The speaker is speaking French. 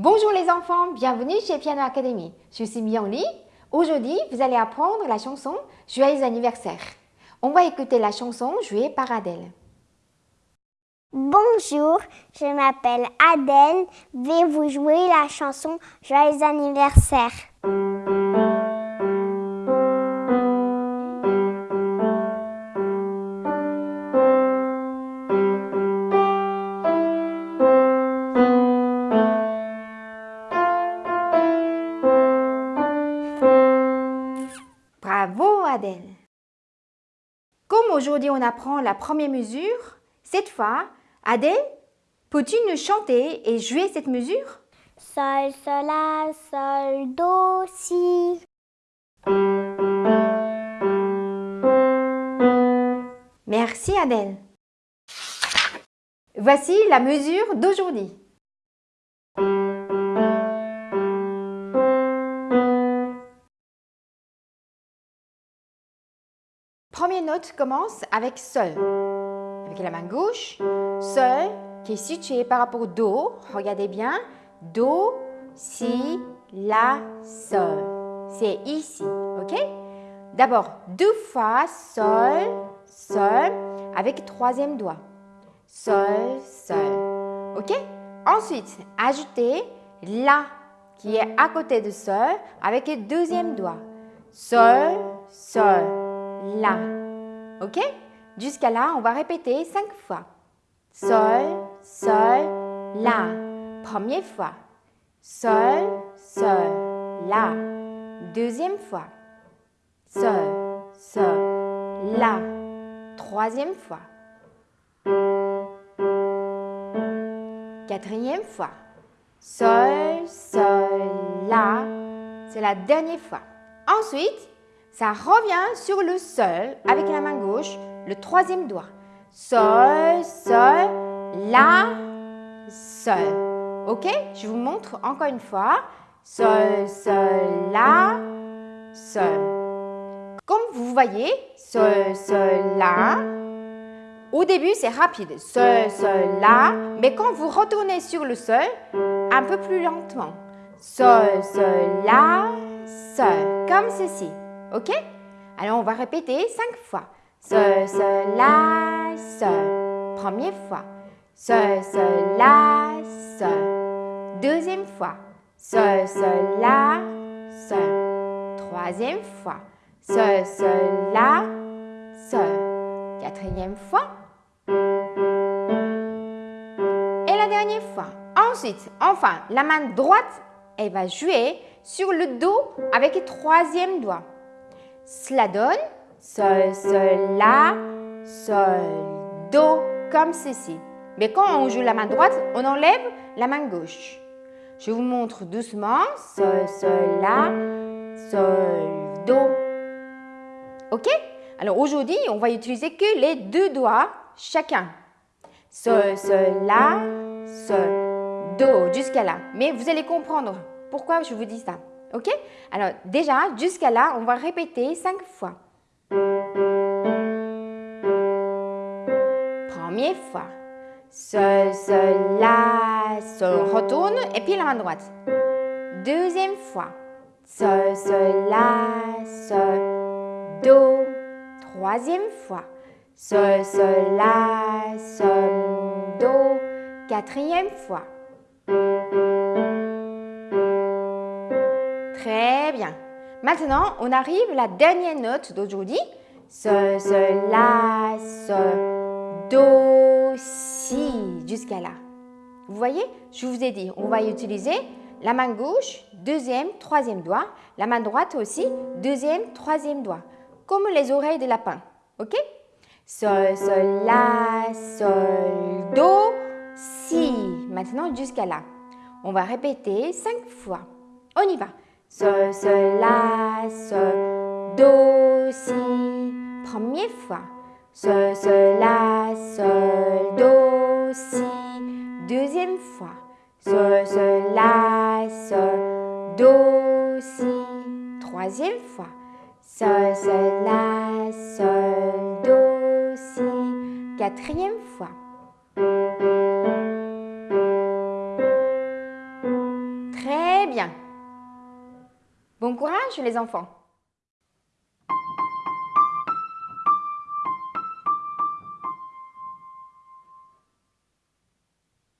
Bonjour les enfants, bienvenue chez Piano Academy. Je suis Myongli. Aujourd'hui, vous allez apprendre la chanson Joyeux anniversaire. On va écouter la chanson jouée par Adèle. Bonjour, je m'appelle Adèle. vais vous jouer la chanson Joyeux anniversaire? Comme aujourd'hui on apprend la première mesure, cette fois, Adèle, peux-tu nous chanter et jouer cette mesure? Sol, sol, la, sol, do, si. Merci Adèle. Voici la mesure d'aujourd'hui. Première note commence avec Sol. Avec la main gauche, Sol qui est situé par rapport au Do. Regardez bien. Do, Si, La, Sol. C'est ici, ok? D'abord, deux fois Sol, Sol, avec troisième doigt. Sol, Sol. Ok? Ensuite, ajoutez La qui est à côté de Sol avec le deuxième doigt. Sol, Sol. La. Ok? Jusqu'à là, on va répéter cinq fois. Sol, Sol, La. Première fois. Sol, Sol, La. Deuxième fois. Sol, Sol, La. Troisième fois. Quatrième fois. Sol, Sol, La. C'est la dernière fois. Ensuite, ça revient sur le sol avec la main gauche, le troisième doigt. Sol, sol, la, sol. Ok? Je vous montre encore une fois. Sol, sol, la, sol. Comme vous voyez, sol, sol, la. Au début, c'est rapide. Sol, sol, la. Mais quand vous retournez sur le sol, un peu plus lentement. Sol, sol, la, sol. Comme ceci. Ok? Alors, on va répéter cinq fois. Sol, sol, la, sol. Première fois. Sol, la, sol. Deuxième fois. Sol, la, sol. Troisième fois. Sol, la, sol. Quatrième fois. Et la dernière fois. Ensuite, enfin, la main droite, elle va jouer sur le dos avec le troisième doigt. Cela donne Sol, Sol, La, Sol, Do, comme ceci. Mais quand on joue la main droite, on enlève la main gauche. Je vous montre doucement. Sol, Sol, La, Sol, Do. Ok? Alors aujourd'hui, on va utiliser que les deux doigts chacun. Sol, Sol, La, Sol, Do, jusqu'à là. Mais vous allez comprendre pourquoi je vous dis ça. Ok? Alors déjà, jusqu'à là, on va répéter cinq fois. Première fois. Sol, sol, la, sol, retourne et puis la main droite. Deuxième fois. Sol, sol, la, sol, do. Troisième fois. Sol, sol, la, sol, do. Quatrième fois. Très bien. Maintenant, on arrive à la dernière note d'aujourd'hui. Sol, sol, la, sol, do, si, jusqu'à là. Vous voyez, je vous ai dit, on va utiliser la main gauche, deuxième, troisième doigt. La main droite aussi, deuxième, troisième doigt. Comme les oreilles de lapin. OK? Sol, sol, la, sol, do, si. Maintenant, jusqu'à là. On va répéter cinq fois. On y va. Sol, sol, la, sol, do, si. Première fois. Sol, la, sol, do, si. Deuxième fois. Sol, la, sol, do, si. Troisième fois. Sol, sol, la, sol, do, si. Quatrième fois. Bon courage les enfants